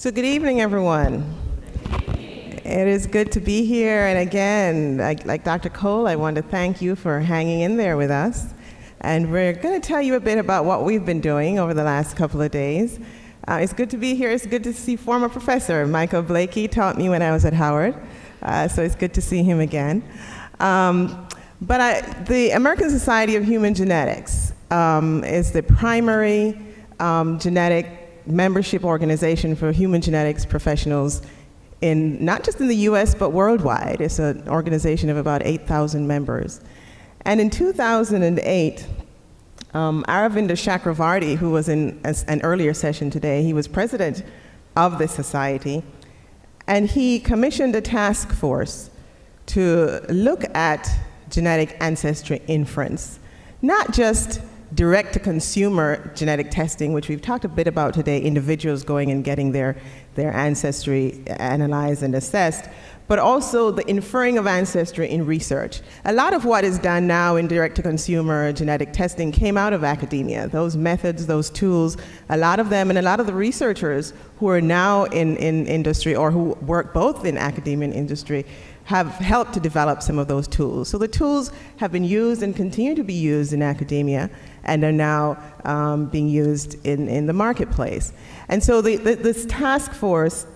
So good evening, everyone. It is good to be here. And again, like, like, Dr. Cole, I want to thank you for hanging in there with us. And we're going to tell you a bit about what we've been doing over the last couple of days. Uh, it's good to be here. It's good to see former professor Michael Blakey taught me when I was at Howard. Uh, so it's good to see him again. Um, but I, the American Society of Human Genetics um, is the primary um, genetic membership organization for human genetics professionals in not just in the US but worldwide. It's an organization of about 8,000 members. And in 2008, um, Aravinda Chakravarti, who was in an earlier session today, he was president of the society, and he commissioned a task force to look at genetic ancestry inference, not just direct-to-consumer genetic testing, which we've talked a bit about today, individuals going and getting their, their ancestry analyzed and assessed, but also the inferring of ancestry in research. A lot of what is done now in direct-to-consumer genetic testing came out of academia. Those methods, those tools, a lot of them, and a lot of the researchers who are now in, in industry or who work both in academia and industry have helped to develop some of those tools. So the tools have been used and continue to be used in academia and are now um, being used in, in the marketplace. And so the, the, this task force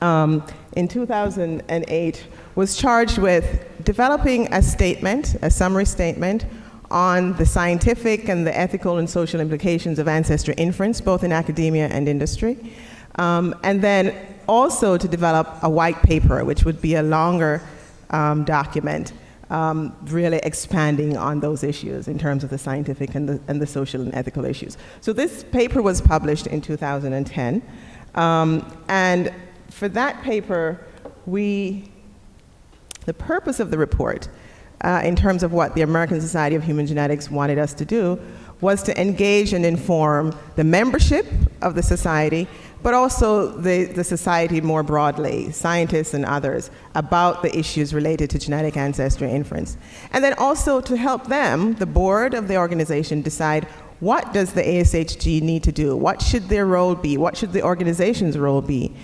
um, in 2008 was charged with developing a statement, a summary statement, on the scientific and the ethical and social implications of ancestry inference, both in academia and industry. Um, and then also to develop a white paper, which would be a longer um, document um, really expanding on those issues in terms of the scientific and the, and the social and ethical issues. So this paper was published in 2010. Um, and for that paper, we, the purpose of the report, uh, in terms of what the American Society of Human Genetics wanted us to do, was to engage and inform the membership of the society but also the, the society more broadly, scientists and others, about the issues related to genetic ancestry inference. And then also to help them, the board of the organization, decide what does the ASHG need to do? What should their role be? What should the organization's role be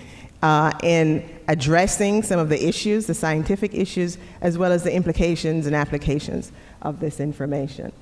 uh, in addressing some of the issues, the scientific issues, as well as the implications and applications of this information?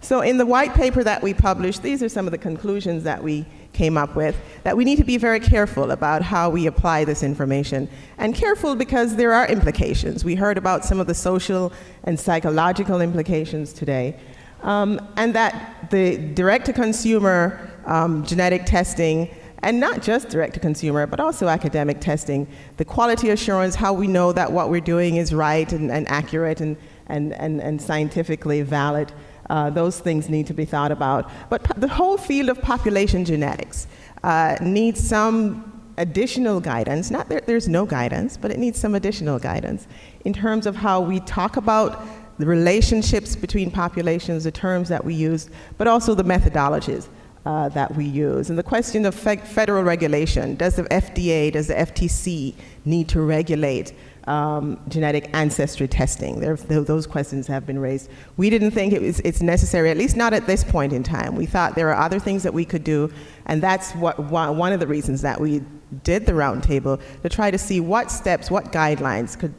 So in the white paper that we published, these are some of the conclusions that we came up with, that we need to be very careful about how we apply this information. And careful because there are implications. We heard about some of the social and psychological implications today. Um, and that the direct-to-consumer um, genetic testing, and not just direct-to-consumer, but also academic testing, the quality assurance, how we know that what we're doing is right and, and accurate and, and, and, and scientifically valid, uh, those things need to be thought about. But the whole field of population genetics uh, needs some additional guidance. Not that there's no guidance, but it needs some additional guidance in terms of how we talk about the relationships between populations, the terms that we use, but also the methodologies uh, that we use. And the question of fe federal regulation, does the FDA, does the FTC need to regulate um, genetic ancestry testing. There, those questions have been raised. We didn't think it was, it's necessary, at least not at this point in time. We thought there are other things that we could do, and that's what, one of the reasons that we did the roundtable, to try to see what steps, what guidelines could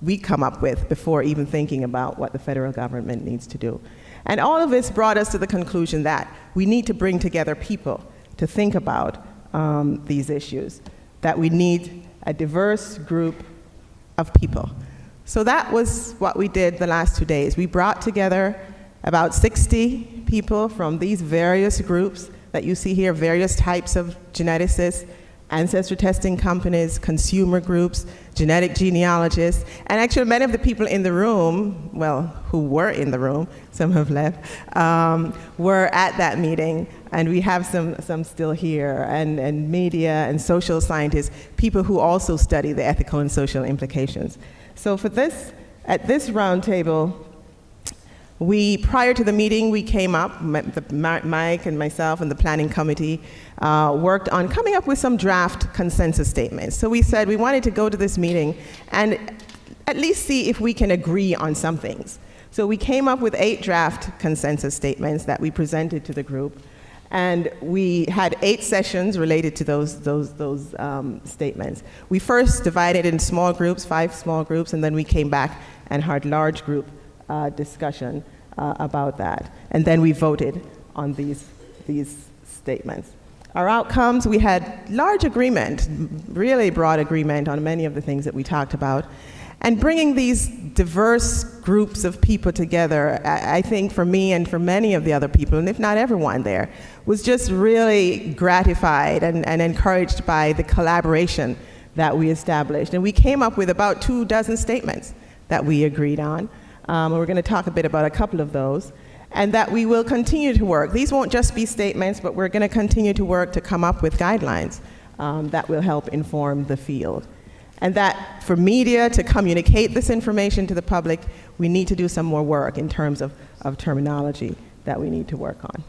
we come up with before even thinking about what the federal government needs to do. And all of this brought us to the conclusion that we need to bring together people to think about um, these issues, that we need a diverse group of people. So that was what we did the last two days. We brought together about 60 people from these various groups that you see here, various types of geneticists, ancestry testing companies, consumer groups, genetic genealogists, and actually many of the people in the room, well, who were in the room, some have left, um, were at that meeting, and we have some, some still here, and, and media and social scientists, people who also study the ethical and social implications. So for this, at this roundtable, we, prior to the meeting, we came up, Mike and myself and the planning committee uh, worked on coming up with some draft consensus statements. So we said we wanted to go to this meeting and at least see if we can agree on some things. So we came up with eight draft consensus statements that we presented to the group. And we had eight sessions related to those, those, those um, statements. We first divided in small groups, five small groups, and then we came back and had large group uh, discussion uh, about that. And then we voted on these, these statements. Our outcomes, we had large agreement, really broad agreement on many of the things that we talked about. And bringing these diverse groups of people together, I, I think for me and for many of the other people, and if not everyone there, was just really gratified and, and encouraged by the collaboration that we established. And we came up with about two dozen statements that we agreed on. Um, and we're going to talk a bit about a couple of those and that we will continue to work. These won't just be statements, but we're going to continue to work to come up with guidelines um, that will help inform the field. And that for media to communicate this information to the public, we need to do some more work in terms of, of terminology that we need to work on.